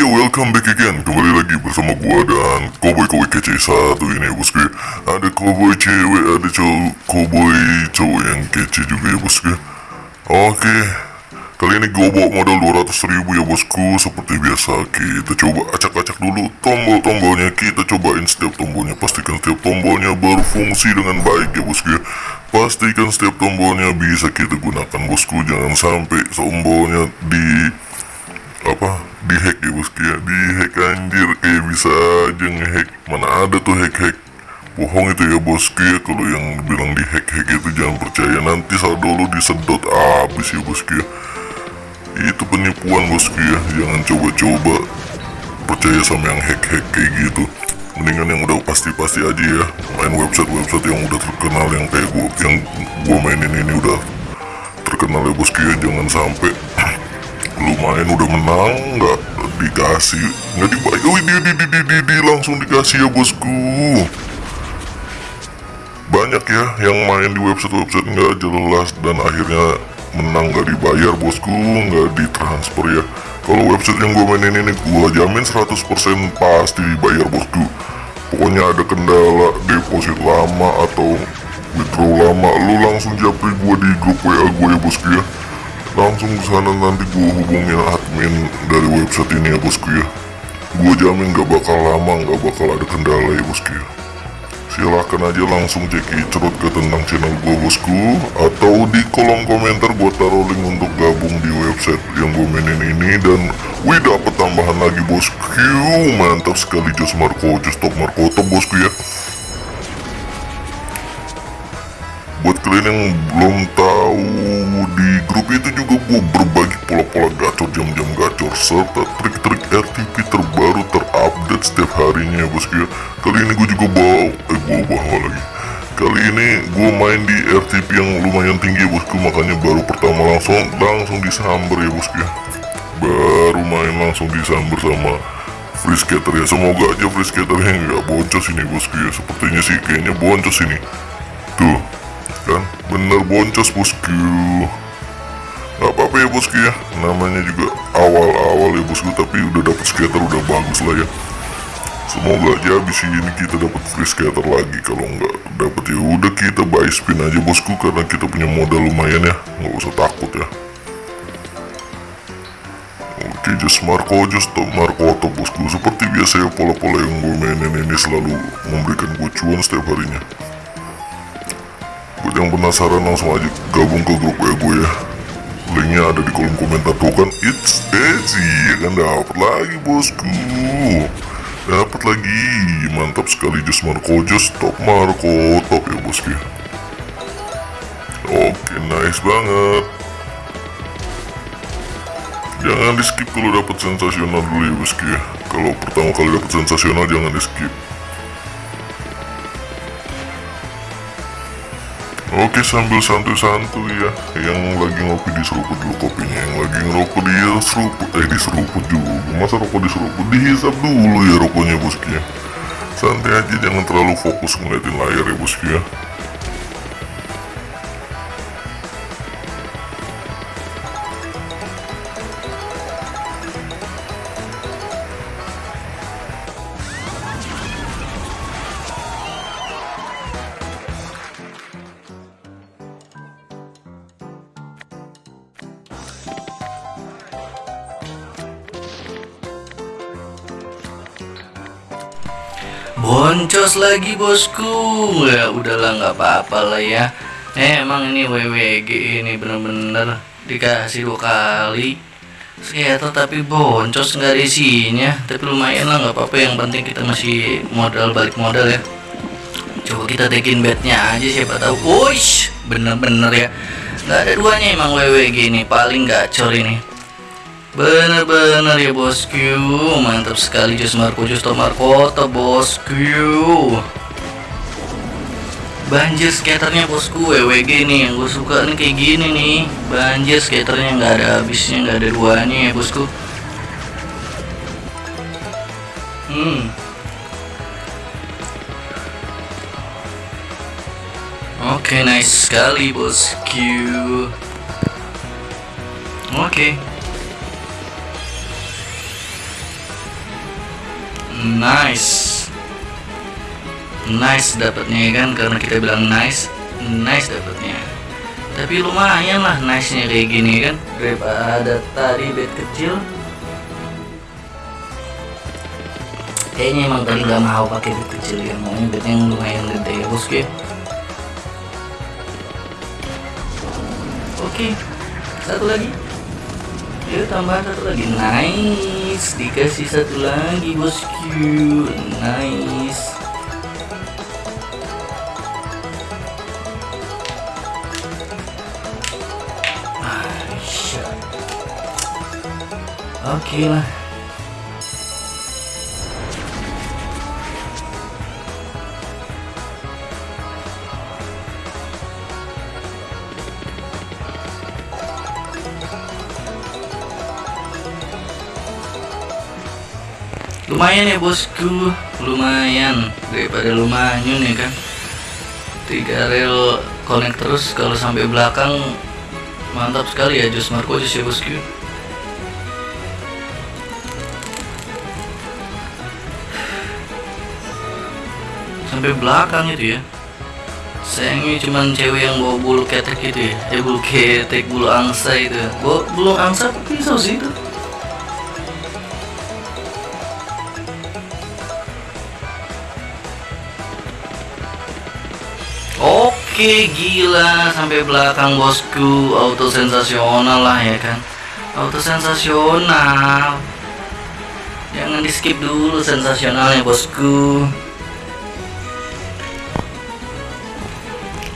yo, welcome back again. Kembali lagi bersama gua dan Cowboy-cowboy kece satu ini ya bosku. Ada cowboy cewek, ada cowok cowboy cowok yang kece juga ya bosku. Oke. Kali ini gua bawa modal 200 ribu ya bosku. Seperti biasa kita coba acak-acak dulu tombol-tombolnya. Kita cobain setiap tombolnya. Pastikan setiap tombolnya berfungsi dengan baik ya bosku Pastikan setiap tombolnya bisa kita gunakan bosku. Jangan sampai tombolnya di apa? Di hack ya bosku ya di hack anjir. Kayak bisa aja ngehack. Mana ada tuh hack hack bohong itu ya bosku ya kalau yang bilang di hack itu jangan percaya. Nanti saldo lu disedot. Abis ya bosku ya itu penipuan bosku ya jangan coba-coba percaya sama yang hack hack kayak gitu. Mendingan yang udah pasti-pasti aja ya. Main website-website yang udah terkenal yang kayak gua yang gua mainin ini udah terkenal ya bosku ya jangan sampai lumayan udah menang nggak dikasih. Nggak dibayar wih di, di, di, di, di, di, langsung dikasih ya bosku. Banyak ya yang main di website-website nggak jelas dan akhirnya menang. Nggak dibayar bosku. Nggak ditransfer ya. Kalau website yang gue mainin ini gue jamin 100% pasti dibayar bosku. Pokoknya ada kendala deposit lama atau withdraw lama lu langsung japri gue di grup WA gue ya bosku ya langsung ke sana nanti gue hubungin admin dari website ini ya bosku ya gue jamin gak bakal lama gak bakal ada kendala ya bosku ya silahkan aja langsung cek cerut ke tentang channel gue bosku atau di kolom komentar gue taruh link untuk gabung di website yang gue mainin ini. Dan wih dapet tambahan lagi bosku mantap sekali Jos Marco Jos Top Marco. Top bosku ya buat kalian yang belum tahu di grup itu juga gue berbagi pola-pola gacor jam-jam gacor serta trik-trik RTP terbaru terupdate setiap harinya ya bosku ya. Kali ini gue juga bawa eh gue bawa lagi? Kali ini gue main di RTP yang lumayan tinggi ya bosku makanya baru pertama langsung langsung disamber ya bosku ya. Baru main langsung disamber sama free skater ya. Semoga aja free skaternya nggak boncos ini bosku ya. Sepertinya sih kayaknya boncos ini tuh kan? Bener boncos bosku. Gak apa-apa ya bosku ya. Namanya juga awal-awal ya bosku. Tapi udah dapet skater udah bagus lah ya. Semoga aja abis ini kita dapat free skater lagi. Kalau nggak dapet ya udah kita buy spin aja bosku. Karena kita punya modal lumayan ya. Nggak usah takut ya. Oke, just Marco, just Marco top bosku. Seperti biasa ya pola-pola yang gue mainin ini selalu memberikan gue cuan setiap harinya Buat yang penasaran langsung aja gabung ke grup gue ya. Linknya ada di kolom komentar tuh kan. It's easy ya kan? Dapat lagi bosku. Dapat lagi. Mantap sekali Jos Marco. Jos Top Marco. Top ya bosku. Oke nice banget. Jangan di skip kalau dapat sensasional dulu ya bosku ya. Kalau pertama kali dapat sensasional jangan di skip Oke sambil santuy-santuy ya. Yang lagi ngopi diseruput dulu kopinya. Yang lagi ngerokok dia seruput. Eh diseruput dulu Masa rokok diseruput? Dihisap dulu ya rokoknya bosku ya Santai aja jangan terlalu fokus ngeliatin layar ya bosku ya Boncos lagi bosku. Ya udahlah nggak apa-apa lah ya. Eh, Emang ini WWG ini bener-bener Dikasih dua kali. Skater tapi boncos nggak ada isinya. Tapi lumayan lah nggak apa-apa. Yang penting kita masih modal balik modal ya. Coba kita tekin bednya aja siapa tahu. Wush bener-bener ya. Nggak ada duanya emang WWG ini. Paling gacor ini Bener-bener ya bosku Mantap sekali Jus Marco. Jus Marco bosku Banjir skaternya bosku WWG nih yang gue suka nih kayak gini nih. Banjir skaternya nggak ada habisnya nggak ada duanya ya bosku Hmm. Oke okay, nice sekali bosku Oke. okay. Nice. Nice dapatnya ya kan? Karena kita bilang nice nice dapatnya. Tapi lumayan lah nice nya kayak gini kan? Daripada tadi bed kecil. Kayaknya emang tadi nggak mau pakai bed kecil ya. Maunya bed yang lumayan gede ya bosku ya. Oke satu lagi. Yuk tambah satu lagi. Nice dikasih satu lagi bosku nice. Oke lah. Lumayan ya bosku, lumayan. Daripada lumayan ya kan. Tiga rel connect terus kalau sampai belakang mantap sekali ya Jus Marco Jus ya bosku. Sampai belakang itu ya. Sayangnya cuman cewek yang bawa bulu ketek gitu ya. Eh bulu ketek bulu angsa itu. Bawa bulu angsa apa pisau sih itu Oke gila sampai belakang bosku. Auto sensasional lah ya kan. Auto sensasional jangan di skip dulu sensasionalnya bosku.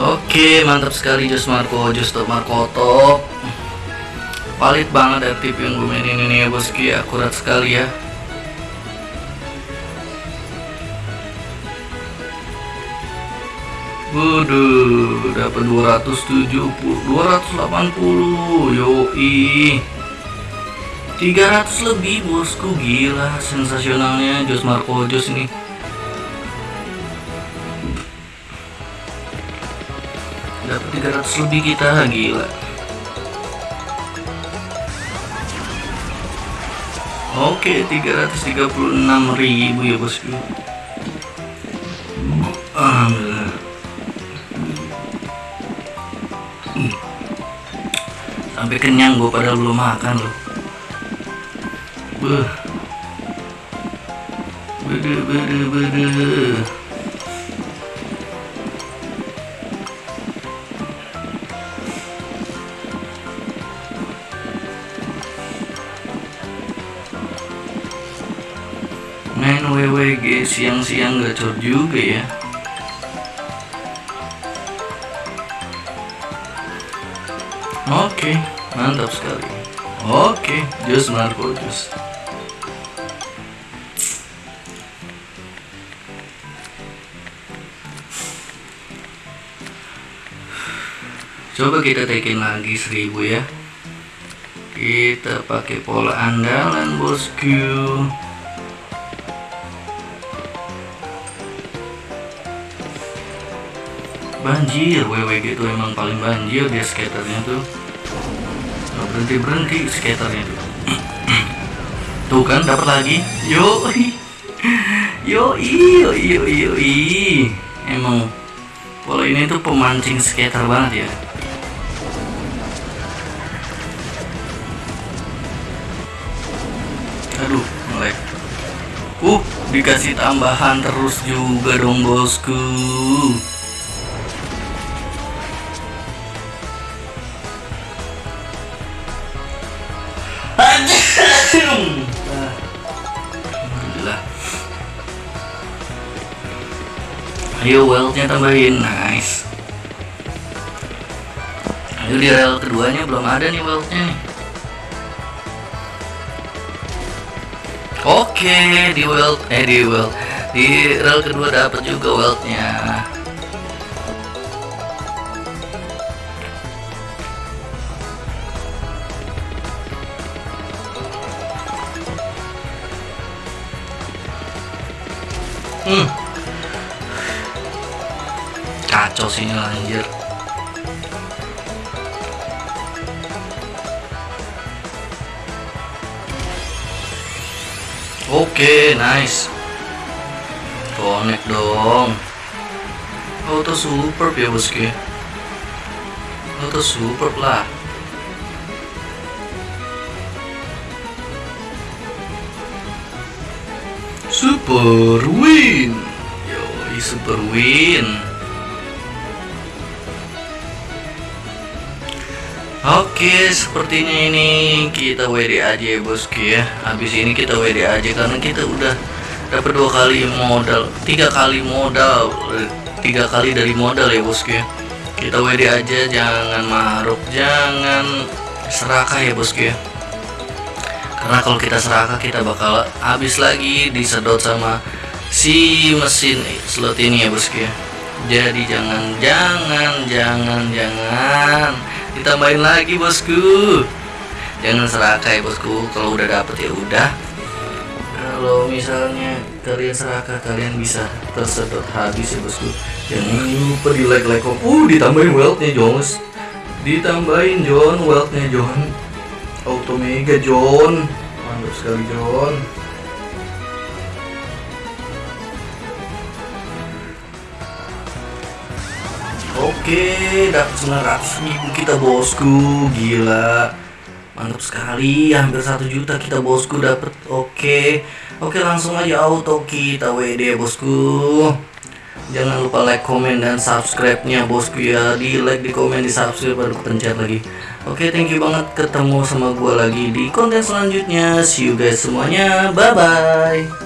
Oke mantap sekali Jos Marco Jos Top Marco Top Valid banget ya tip yang gue mainin ini ya bosku ya. Akurat sekali ya Waduh, dapat 270, 280, yoi. 300 lebih bosku, gila sensasionalnya Jos Marco Jos ini. Dapat 300 lebih kita, gila. Oke, 336 ribu ya bosku. Sampai kenyang gue padahal belum makan loh Beuh. Bede bede bede Main WWG siang-siang gacor juga ya Oke, mantap sekali. Oke, jus Marco jus. Coba kita tekin lagi seribu ya. Kita pakai pola andalan bosku. Banjir, WWG itu emang paling banjir dia skaternya tuh. Nggak berhenti berhenti skaternya tuh. tuh kan dapat lagi. Yo, yo, yo, yo, yo, Emang pola ini tuh pemancing skater banget ya. Aduh, melek. Uh, dikasih tambahan terus juga dong bosku. Ayo wealthnya tambahin, nice. Ayo di rel keduanya belum ada nih wealthnya nih. Oke di wealth eh di wealth di rel kedua dapat juga wealthnya. Hmm. Kacau sih ini anjir. Oke, nice. connect dong. Auto super ya bosku auto super lah. Super win. Yoi super win Oke, sepertinya ini kita WD aja ya bosku ya. Habis ini kita WD aja karena kita udah dapat dua kali modal, tiga kali modal, tiga kali dari modal ya bosku ya. Kita WD aja, jangan maruk, jangan serakah ya bosku ya. Karena kalau kita serakah kita bakal habis lagi disedot sama si mesin slot ini ya bosku ya. Jadi jangan, jangan, jangan, jangan ditambahin lagi bosku. Jangan serakah ya bosku. Kalau udah dapet ya udah. Kalau misalnya kalian serakah kalian bisa tersedot habis ya bosku. Jangan lupa di like like kok. Uh ditambahin wealthnya Jones. Ditambahin John wealthnya John. Auto mega John. Mantap sekali John Oke, dapat 900 ribu kita bosku, gila, mantap sekali, hampir satu juta kita bosku dapat. Oke, oke langsung aja auto kita WD bosku. Jangan lupa like, komen, dan subscribe-nya bosku ya. Di like, di komen, di subscribe baru pencet lagi. Oke, thank you banget ketemu sama gua lagi di konten selanjutnya. See you guys semuanya. Bye bye.